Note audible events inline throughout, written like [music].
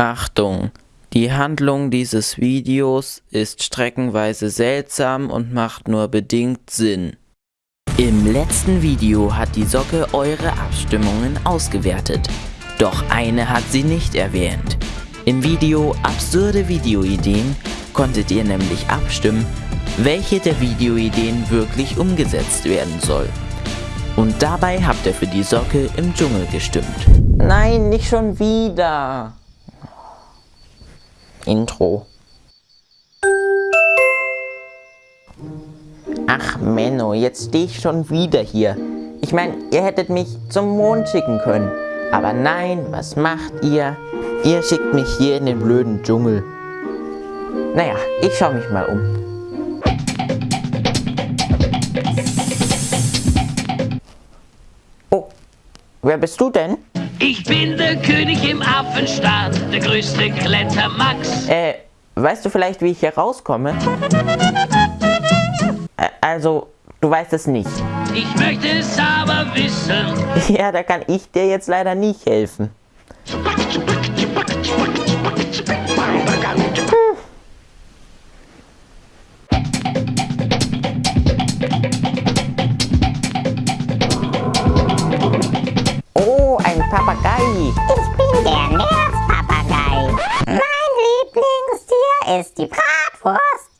Achtung! Die Handlung dieses Videos ist streckenweise seltsam und macht nur bedingt Sinn. Im letzten Video hat die Socke eure Abstimmungen ausgewertet. Doch eine hat sie nicht erwähnt. Im Video Absurde Videoideen konntet ihr nämlich abstimmen, welche der Videoideen wirklich umgesetzt werden soll. Und dabei habt ihr für die Socke im Dschungel gestimmt. Nein, nicht schon wieder. Intro. Ach Menno, jetzt stehe ich schon wieder hier. Ich meine, ihr hättet mich zum Mond schicken können. Aber nein, was macht ihr? Ihr schickt mich hier in den blöden Dschungel. Naja, ich schaue mich mal um. Oh, wer bist du denn? Ich bin der König im Affenstaat, der größte Klettermax. Äh, weißt du vielleicht, wie ich hier rauskomme? Äh, also, du weißt es nicht. Ich möchte es aber wissen. Ja, da kann ich dir jetzt leider nicht helfen. Papagei. Ich bin der Nervpapagei. Mein Lieblingstier ist die Bratwurst.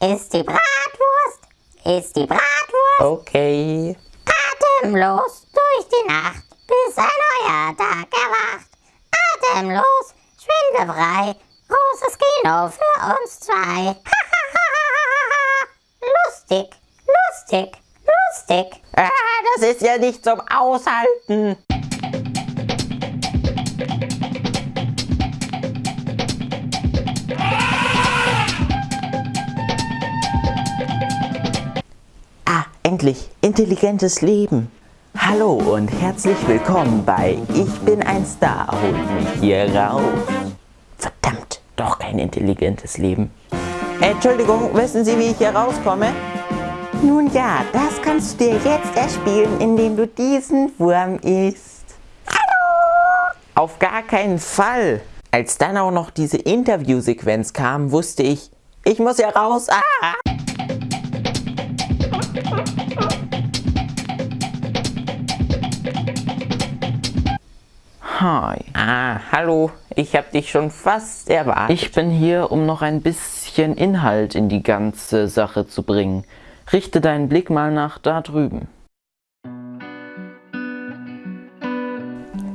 Ist die Bratwurst. Ist die Bratwurst. Okay. Atemlos durch die Nacht, bis ein neuer Tag erwacht. Atemlos, schwindelfrei, großes Kino für uns zwei. [laughs] lustig, lustig, lustig. Ah, das ist ja nicht zum Aushalten. Endlich. Intelligentes Leben. Hallo und herzlich willkommen bei Ich bin ein Star, holt mich hier raus. Verdammt, doch kein intelligentes Leben. Entschuldigung, wissen Sie, wie ich hier rauskomme? Nun ja, das kannst du dir jetzt erspielen, indem du diesen Wurm isst. Hallo! Auf gar keinen Fall. Als dann auch noch diese Interviewsequenz kam, wusste ich, ich muss hier raus. Ah! Hi. Ah, hallo. Ich habe dich schon fast erwartet. Ich bin hier, um noch ein bisschen Inhalt in die ganze Sache zu bringen. Richte deinen Blick mal nach da drüben.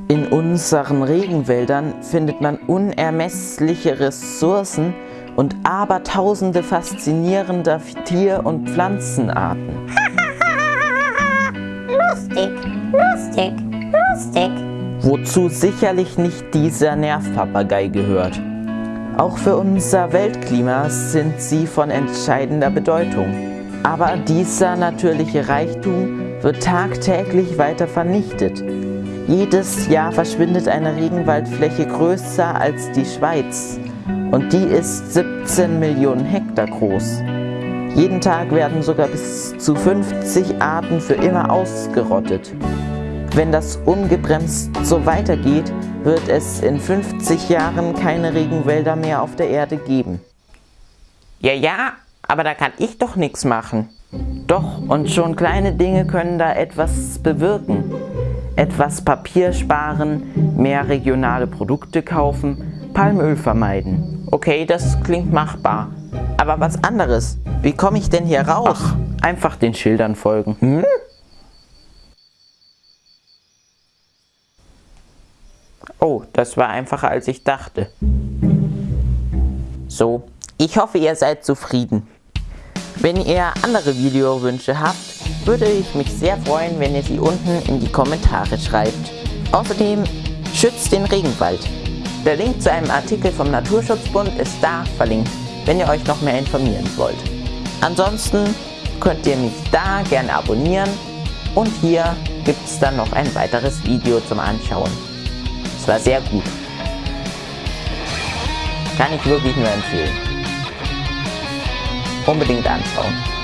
In unseren Regenwäldern findet man unermessliche Ressourcen und abertausende faszinierender Tier- und Pflanzenarten. [laughs] Lustig, lustig, lustig. Wozu sicherlich nicht dieser Nervpapagei gehört. Auch für unser Weltklima sind sie von entscheidender Bedeutung. Aber dieser natürliche Reichtum wird tagtäglich weiter vernichtet. Jedes Jahr verschwindet eine Regenwaldfläche größer als die Schweiz und die ist 17 Millionen Hektar groß. Jeden Tag werden sogar bis zu 50 Arten für immer ausgerottet. Wenn das ungebremst so weitergeht, wird es in 50 Jahren keine Regenwälder mehr auf der Erde geben. Ja, ja, aber da kann ich doch nichts machen. Doch, und schon kleine Dinge können da etwas bewirken. Etwas Papier sparen, mehr regionale Produkte kaufen, Palmöl vermeiden. Okay, das klingt machbar. Aber was anderes. Wie komme ich denn hier raus? Ach, einfach den Schildern folgen. Hm? Oh, das war einfacher als ich dachte. So, ich hoffe ihr seid zufrieden. Wenn ihr andere Videowünsche habt, würde ich mich sehr freuen, wenn ihr sie unten in die Kommentare schreibt. Außerdem schützt den Regenwald. Der Link zu einem Artikel vom Naturschutzbund ist da verlinkt, wenn ihr euch noch mehr informieren wollt. Ansonsten könnt ihr mich da gerne abonnieren und hier gibt es dann noch ein weiteres Video zum Anschauen. Es war sehr gut. Kann ich wirklich nur empfehlen. Unbedingt anschauen.